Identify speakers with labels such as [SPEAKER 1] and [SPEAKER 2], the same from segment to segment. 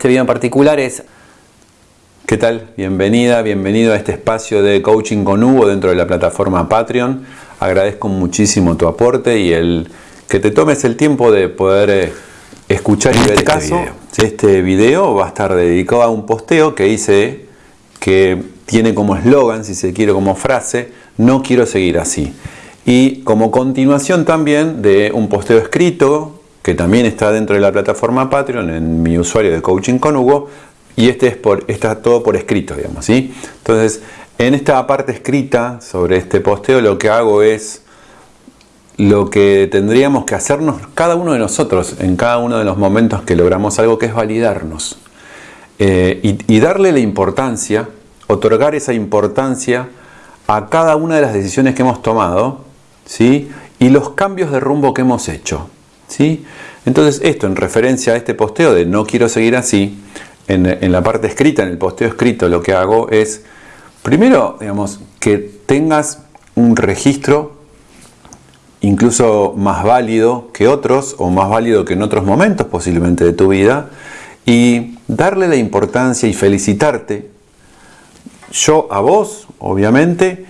[SPEAKER 1] este video en particular es...
[SPEAKER 2] ¿Qué tal? Bienvenida, bienvenido a este espacio de coaching con Hugo dentro de la plataforma Patreon. Agradezco muchísimo tu aporte y el que te tomes el tiempo de poder eh, escuchar y ver este caso. Video. Este video va a estar dedicado a un posteo que hice que tiene como eslogan, si se quiere, como frase, no quiero seguir así. Y como continuación también de un posteo escrito que también está dentro de la plataforma Patreon en mi usuario de Coaching con Hugo y este es por, está todo por escrito, digamos, ¿sí? Entonces, en esta parte escrita sobre este posteo lo que hago es lo que tendríamos que hacernos cada uno de nosotros en cada uno de los momentos que logramos algo que es validarnos eh, y, y darle la importancia, otorgar esa importancia a cada una de las decisiones que hemos tomado ¿sí? y los cambios de rumbo que hemos hecho. ¿sí? Entonces esto en referencia a este posteo de no quiero seguir así, en, la parte escrita, en el posteo escrito, lo que hago es, primero, digamos, que tengas un registro incluso más válido que otros o más válido que en otros momentos posiblemente de tu vida y darle la importancia y felicitarte. Yo a vos obviamente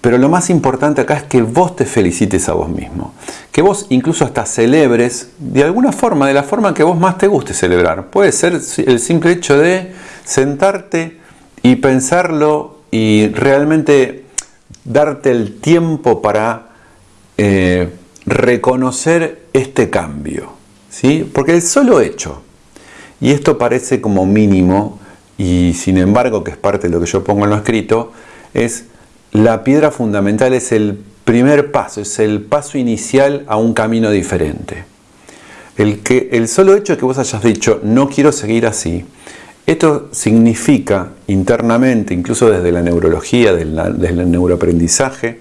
[SPEAKER 2] pero lo más importante acá es que vos te felicites a vos mismo. Que vos incluso hasta celebres de alguna forma, de la forma que vos más te guste celebrar. Puede ser el simple hecho de sentarte y pensarlo y realmente darte el tiempo para eh, reconocer este cambio. ¿sí? Porque el solo hecho, y esto parece como mínimo, y sin embargo que es parte de lo que yo pongo en lo escrito, es la piedra fundamental es el primer paso, es el paso inicial a un camino diferente. El, que, el solo hecho de que vos hayas dicho, no quiero seguir así, esto significa internamente, incluso desde la neurología, desde el neuroaprendizaje,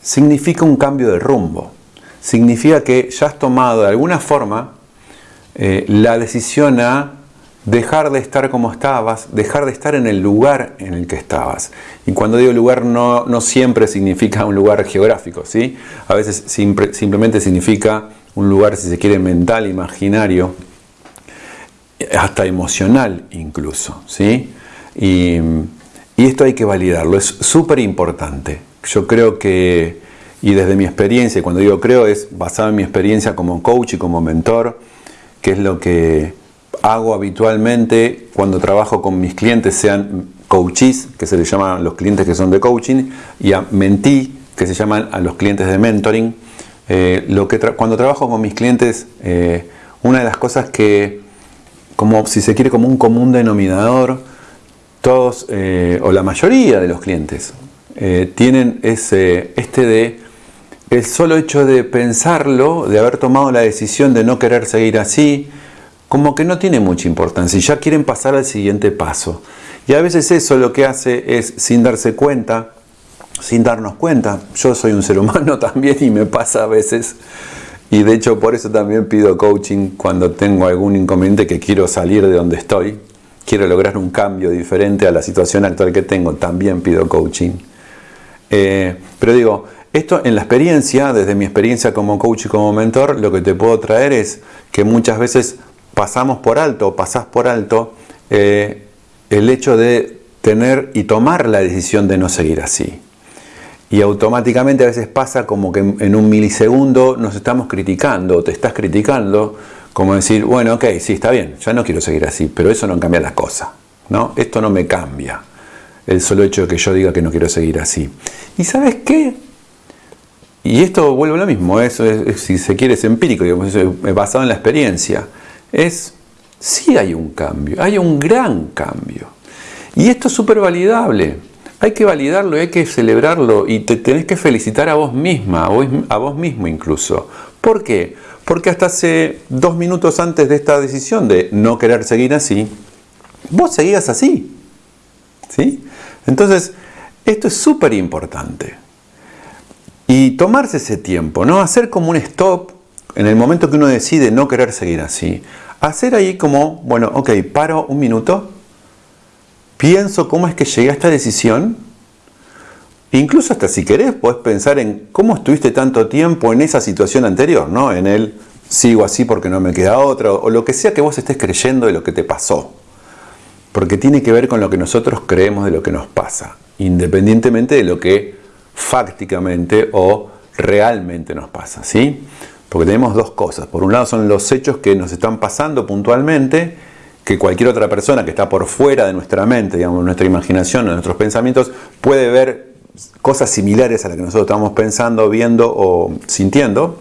[SPEAKER 2] significa un cambio de rumbo. Significa que ya has tomado de alguna forma eh, la decisión a dejar de estar como estabas, dejar de estar en el lugar en el que estabas. Y cuando digo lugar no, no siempre significa un lugar geográfico, ¿sí? A veces simplemente significa un lugar, si se quiere, mental, imaginario, hasta emocional incluso, ¿sí? Y, y esto hay que validarlo, es súper importante. Yo creo que, y desde mi experiencia, cuando digo creo, es basado en mi experiencia como coach y como mentor, que es lo que hago habitualmente cuando trabajo con mis clientes, sean coaches, que se les llaman los clientes que son de coaching, y a mentí, que se llaman a los clientes de mentoring. Eh, lo que cuando trabajo con mis clientes, eh, una de las cosas que, como si se quiere, como un común denominador, todos eh, o la mayoría de los clientes tienen ese, este de el solo hecho de pensarlo, de haber tomado la decisión de no querer seguir así, como que no tiene mucha importancia y ya quieren pasar al siguiente paso. Y a veces eso lo que hace es, sin darse cuenta, sin darnos cuenta, yo soy un ser humano también y me pasa a veces, y de hecho por eso también pido coaching cuando tengo algún inconveniente que quiero salir de donde estoy, quiero lograr un cambio diferente a la situación actual que tengo, también pido coaching. Eh, pero digo, esto en la experiencia, desde mi experiencia como coach y como mentor, lo que te puedo traer es que muchas veces pasamos por alto, pasás por alto eh, el hecho de tener y tomar la decisión de no seguir así. Y automáticamente a veces pasa como que en un milisegundo nos estamos criticando, o te estás criticando, como decir, bueno, ok, sí, está bien, ya no quiero seguir así, pero eso no cambia las cosas, ¿no? Esto no me cambia, el solo hecho de que yo diga que no quiero seguir así. ¿Y sabes qué? Y esto vuelve a lo mismo, eso es, si se quiere es empírico, digamos, es basado en la experiencia es, sí hay un cambio, hay un gran cambio. Y esto es súper validable. Hay que validarlo y hay que celebrarlo y te tenés que felicitar a vos misma, a vos, mismo incluso. ¿Por qué? Porque hasta hace dos minutos antes de esta decisión de no querer seguir así, vos seguías así. ¿Sí? Entonces, esto es súper importante. Y tomarse ese tiempo, ¿no? Hacer como un stop en el momento que uno decide no querer seguir así, hacer ahí como, bueno, ok, paro un minuto, pienso cómo es que llegué a esta decisión, incluso hasta si querés podés pensar en cómo estuviste tanto tiempo en esa situación anterior, ¿no? En el sigo así porque no me queda otra, o lo que sea que vos estés creyendo de lo que te pasó. Porque tiene que ver con lo que nosotros creemos de lo que nos pasa, independientemente de lo que fácticamente o realmente nos pasa, ¿sí? Porque tenemos dos cosas. Por un lado son los hechos que nos están pasando puntualmente, que cualquier otra persona que está por fuera de nuestra mente, digamos, nuestra imaginación, nuestros pensamientos, puede ver cosas similares a las que nosotros estamos pensando, viendo o sintiendo.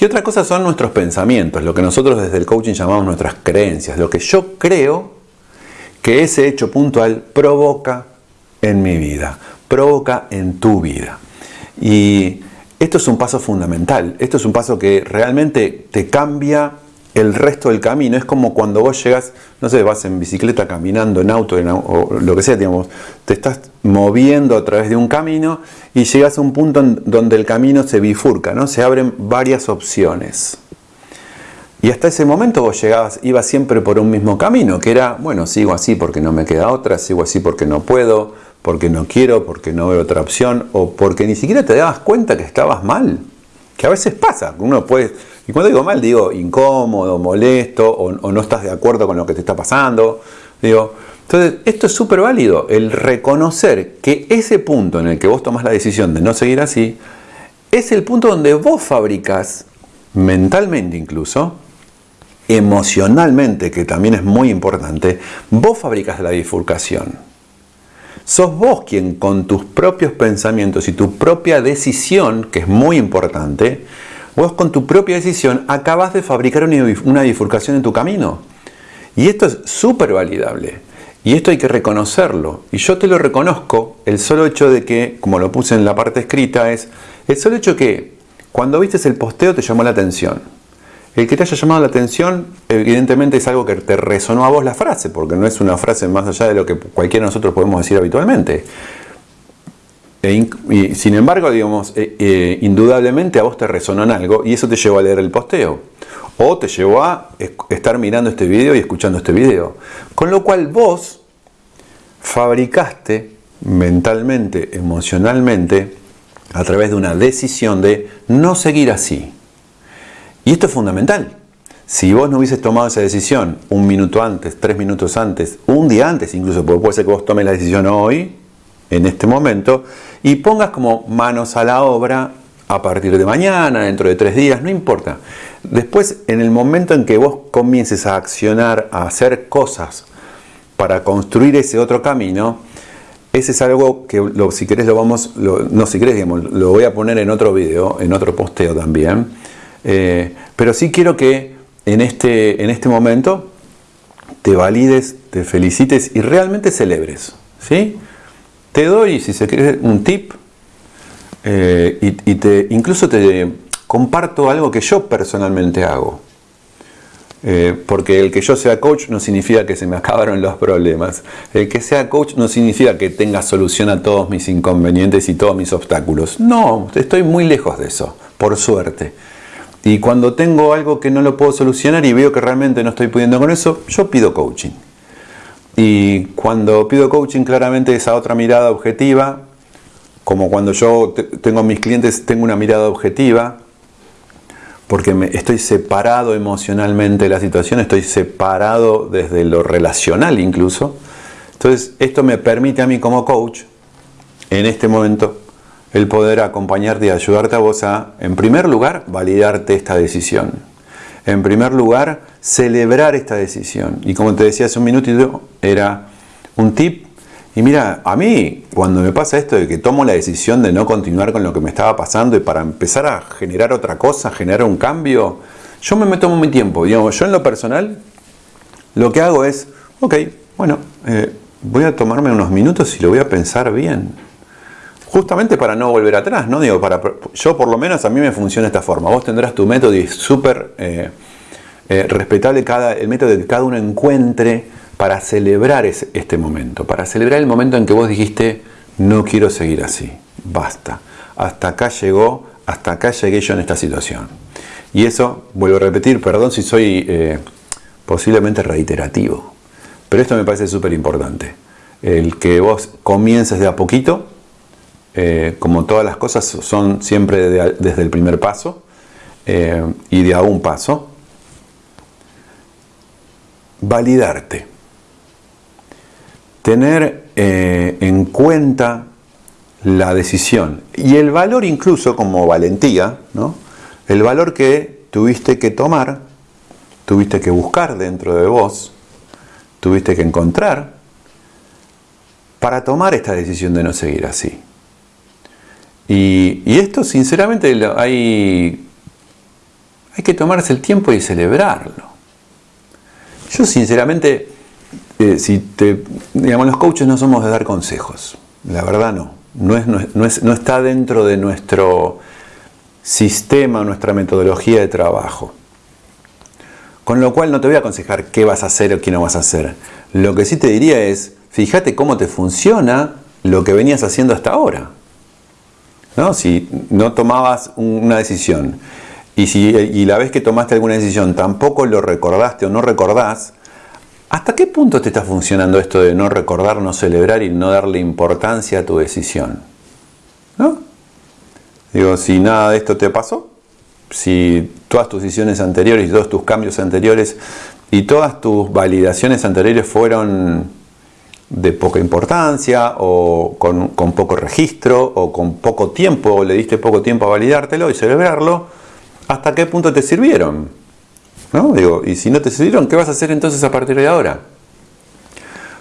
[SPEAKER 2] Y otra cosa son nuestros pensamientos, lo que nosotros desde el coaching llamamos nuestras creencias, lo que yo creo que ese hecho puntual provoca en mi vida, provoca en tu vida. Y esto es un paso fundamental, esto es un paso que realmente te cambia el resto del camino. Es como cuando vos llegas, no sé, vas en bicicleta, caminando, en auto, o lo que sea, digamos, te estás moviendo a través de un camino y llegas a un punto donde el camino se bifurca, ¿no? Se abren varias opciones. Y hasta ese momento vos llegabas, ibas siempre por un mismo camino, que era, bueno, sigo así porque no me queda otra, sigo así porque no puedo, porque no quiero, porque no veo otra opción, o porque ni siquiera te dabas cuenta que estabas mal. Que a veces pasa, uno puede y cuando digo mal, digo incómodo, molesto o, no estás de acuerdo con lo que te está pasando. Digo, entonces, esto es súper válido, el reconocer que ese punto en el que vos tomás la decisión de no seguir así, es el punto donde vos fabricas, mentalmente incluso, emocionalmente, que también es muy importante, vos fabricas la bifurcación. Sos vos quien con tus propios pensamientos y tu propia decisión, que es muy importante, Vos con tu propia decisión acabas de fabricar una bifurcación en tu camino. Y esto es súper validable. Y esto hay que reconocerlo. Y yo te lo reconozco, el solo hecho de que, como lo puse en la parte escrita, es el solo hecho que cuando viste el posteo te llamó la atención. El que te haya llamado la atención, evidentemente es algo que te resonó a vos la frase, porque no es una frase más allá de lo que cualquiera de nosotros podemos decir habitualmente. E y sin embargo, digamos, eh, eh, indudablemente a vos te resonó en algo y eso te llevó a leer el posteo. O te llevó a estar mirando este video y escuchando este video. Con lo cual vos fabricaste mentalmente, emocionalmente, a través de una decisión de no seguir así. Y esto es fundamental. Si vos no hubieses tomado esa decisión un minuto antes, tres minutos antes, un día antes incluso, porque puede ser que vos tomes la decisión hoy, en este momento, y pongas como manos a la obra a partir de mañana, dentro de tres días, no importa. Después, en el momento en que vos comiences a accionar, a hacer cosas para construir ese otro camino, ese es algo que si querés lo vamos, no si querés, lo voy a poner en otro video, en otro posteo también. Eh, pero sí quiero que en este, en este momento te valides, te felicites y realmente celebres. ¿sí? Te doy, si se quiere, un tip eh, y, te, incluso te comparto algo que yo personalmente hago. Eh, porque el que yo sea coach no significa que se me acabaron los problemas. El que sea coach no significa que tenga solución a todos mis inconvenientes y todos mis obstáculos. No, estoy muy lejos de eso, por suerte. Y cuando tengo algo que no lo puedo solucionar y veo que realmente no estoy pudiendo con eso, yo pido coaching. Y cuando pido coaching, claramente esa otra mirada objetiva, como cuando yo tengo mis clientes, tengo una mirada objetiva, porque estoy separado emocionalmente de la situación, estoy separado desde lo relacional incluso. Entonces, esto me permite a mí como coach, en este momento, el poder acompañarte y ayudarte a vos a, en primer lugar, validarte esta decisión. En primer lugar, celebrar esta decisión. Y como te decía hace un minutito, era un tip. Y mira, a mí cuando me pasa esto de que tomo la decisión de no continuar con lo que me estaba pasando y para empezar a generar otra cosa, generar un cambio, yo me tomo mi tiempo. Digamos, yo en lo personal lo que hago es, ok, bueno, eh, voy a tomarme unos minutos y lo voy a pensar bien. Justamente para no volver atrás, ¿no? Digo, para, yo por lo menos a mí me funciona esta forma. Vos tendrás tu método y es súper eh, eh, respetable cada, el método que cada uno encuentre para celebrar este momento, para celebrar el momento en que vos dijiste, no quiero seguir así, basta, hasta acá llegó, hasta acá llegué yo en esta situación. Y eso, vuelvo a repetir, perdón si soy eh, posiblemente reiterativo, pero esto me parece súper importante. El que vos comiences de a poquito, eh, como todas las cosas son siempre desde el primer paso, eh, y de a un paso, validarte. Tener eh, en cuenta la decisión y el valor incluso como valentía, ¿no? el valor que tuviste que tomar, tuviste que buscar dentro de vos, tuviste que encontrar para tomar esta decisión de no seguir así. Y, esto sinceramente hay, hay que tomarse el tiempo y celebrarlo. Yo sinceramente, eh, si te, digamos, los coaches no somos de dar consejos, la verdad no. No, es, no, es, no está dentro de nuestro sistema, nuestra metodología de trabajo. Con lo cual no te voy a aconsejar qué vas a hacer o qué no vas a hacer. Lo que sí te diría es, fíjate cómo te funciona lo que venías haciendo hasta ahora. ¿No? Si no tomabas una decisión y, si, y la vez que tomaste alguna decisión tampoco lo recordaste o no recordás, ¿hasta qué punto te está funcionando esto de no recordar, no celebrar y no darle importancia a tu decisión? ¿No? Digo, si nada de esto te pasó, si todas tus decisiones anteriores todos tus cambios anteriores y todas tus validaciones anteriores fueron de poca importancia o con, poco registro o con poco tiempo o le diste poco tiempo a validártelo y celebrarlo, ¿hasta qué punto te sirvieron? ¿No? Digo, y si no te sirvieron, ¿qué vas a hacer entonces a partir de ahora?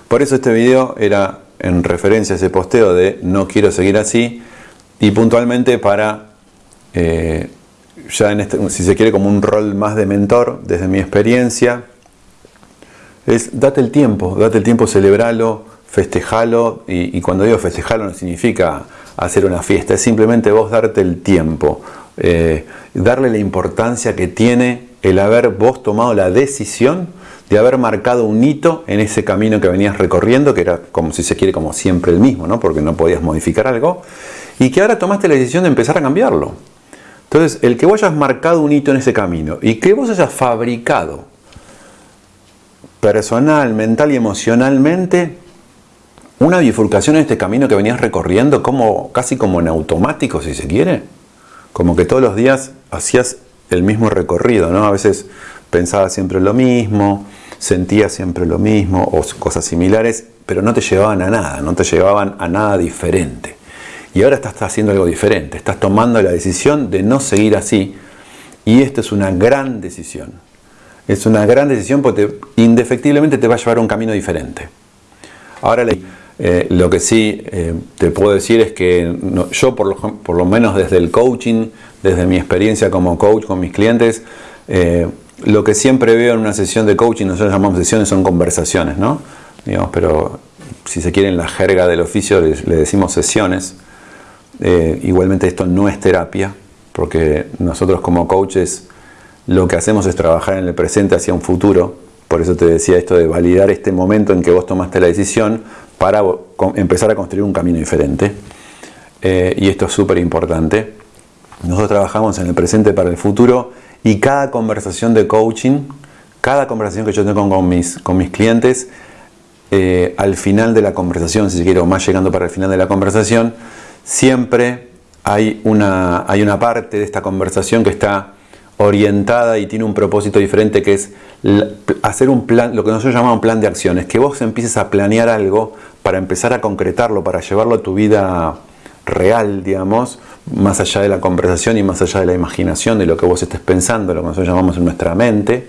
[SPEAKER 2] Por eso este video era en referencia a ese posteo de no quiero seguir así y puntualmente para, eh, ya en este, si se quiere como un rol más de mentor desde mi experiencia, es date el tiempo, date el tiempo, celebralo, festejalo, y, cuando digo festejalo no significa hacer una fiesta, es simplemente vos darte el tiempo, eh, darle la importancia que tiene el haber vos tomado la decisión de haber marcado un hito en ese camino que venías recorriendo, que era como si se quiere como siempre el mismo, ¿no? porque no podías modificar algo, y que ahora tomaste la decisión de empezar a cambiarlo. Entonces, el que vos hayas marcado un hito en ese camino y que vos hayas fabricado personal, mental y emocionalmente una bifurcación en este camino que venías recorriendo como casi como en automático si se quiere. Como que todos los días hacías el mismo recorrido no a veces pensabas siempre lo mismo sentías siempre lo mismo o cosas similares pero no te llevaban a nada no te llevaban a nada diferente. Y ahora estás haciendo algo diferente estás tomando la decisión de no seguir así y esto es una gran decisión es una gran decisión porque indefectiblemente te va a llevar a un camino diferente. Ahora eh, lo que sí eh, te puedo decir es que yo por lo, menos desde el coaching, desde mi experiencia como coach con mis clientes, eh, lo que siempre veo en una sesión de coaching, nosotros llamamos sesiones, son conversaciones, ¿no? Digamos, pero si se quiere en la jerga del oficio le, le decimos sesiones. igualmente esto no es terapia, porque nosotros como coaches lo que hacemos es trabajar en el presente hacia un futuro. Por eso te decía esto de validar este momento en que vos tomaste la decisión para empezar a construir un camino diferente. Eh, y esto es súper importante. Nosotros trabajamos en el presente para el futuro y cada conversación de coaching, cada conversación que yo tengo con mis, con mis clientes, eh, al final de la conversación, si quiero más llegando para el final de la conversación, siempre hay una, hay una parte de esta conversación que está orientada y tiene un propósito diferente que es hacer un plan, lo que nosotros llamamos un plan de acciones, que vos empieces a planear algo para empezar a concretarlo, para llevarlo a tu vida real, digamos, más allá de la conversación y más allá de la imaginación, de lo que vos estés pensando, lo que nosotros llamamos en nuestra mente,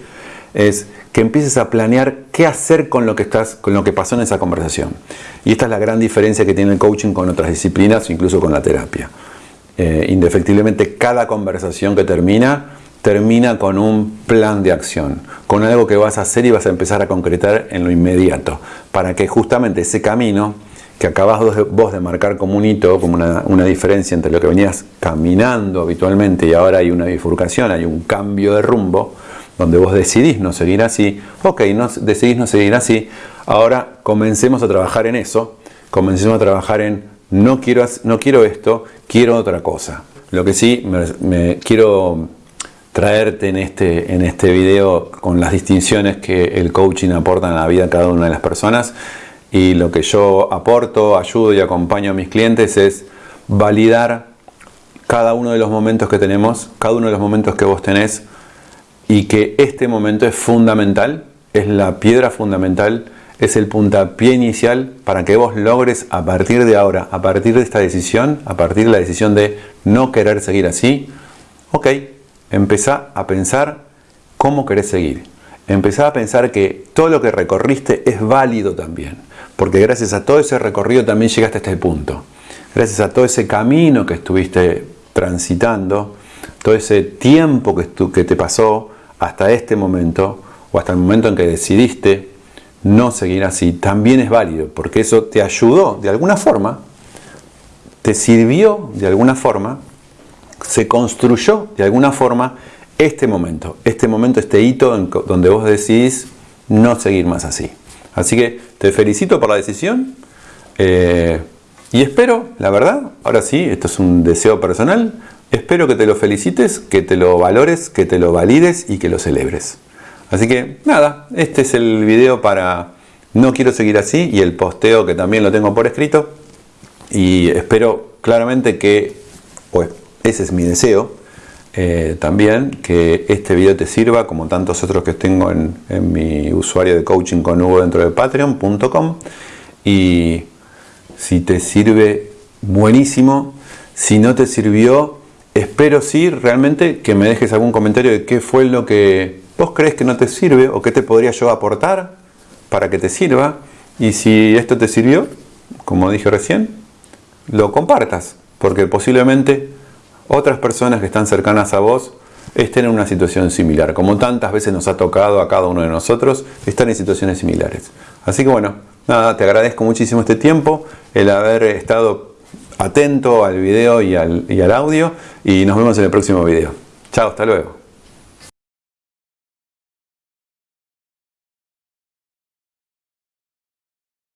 [SPEAKER 2] es que empieces a planear qué hacer con lo que estás, con lo que pasó en esa conversación. Y esta es la gran diferencia que tiene el coaching con otras disciplinas, incluso con la terapia. Eh, indefectiblemente cada conversación que termina termina con un plan de acción, con algo que vas a hacer y vas a empezar a concretar en lo inmediato, para que justamente ese camino que acabas vos de marcar como un hito, como una, diferencia entre lo que venías caminando habitualmente y ahora hay una bifurcación, hay un cambio de rumbo, donde vos decidís no seguir así, ok, decidís no seguir así, ahora comencemos a trabajar en eso, comencemos a trabajar en no quiero, no quiero esto, quiero otra cosa. Lo que sí me quiero traerte en este, en este video con las distinciones que el coaching aporta en la vida de cada una de las personas. Y lo que yo aporto, ayudo y acompaño a mis clientes es validar cada uno de los momentos que tenemos, cada uno de los momentos que vos tenés y que este momento es fundamental, es la piedra fundamental, es el puntapié inicial para que vos logres a partir de ahora, a partir de esta decisión, a partir de la decisión de no querer seguir así, ok, empezá a pensar cómo querés seguir. Empezá a pensar que todo lo que recorriste es válido también, porque gracias a todo ese recorrido también llegaste a este punto. Gracias a todo ese camino que estuviste transitando, todo ese tiempo que, que te pasó hasta este momento, o hasta el momento en que decidiste no seguir así, también es válido, porque eso te ayudó de alguna forma, te sirvió de alguna forma, se construyó de alguna forma este momento, este momento, este hito en donde vos decidís no seguir más así. Así que te felicito por la decisión eh, y espero, la verdad, ahora sí, esto es un deseo personal, espero que te lo felicites, que te lo valores, que te lo valides y que lo celebres. Así que nada, este es el video para no quiero seguir así y el posteo que también lo tengo por escrito y espero claramente que, pues ese es mi deseo, eh, también que este video te sirva como tantos otros que tengo en, mi usuario de coaching con Hugo dentro de patreon.com y si te sirve buenísimo, si no te sirvió espero sí realmente que me dejes algún comentario de qué fue lo que vos crees que no te sirve o qué te podría yo aportar para que te sirva. Y si esto te sirvió, como dije recién, lo compartas, porque posiblemente otras personas que están cercanas a vos estén en una situación similar, como tantas veces nos ha tocado a cada uno de nosotros estar en situaciones similares. Así que bueno, nada, te agradezco muchísimo este tiempo, el haber estado atento al video y al, y al audio y nos vemos en el próximo video. Chao, hasta luego.